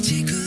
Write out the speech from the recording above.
magical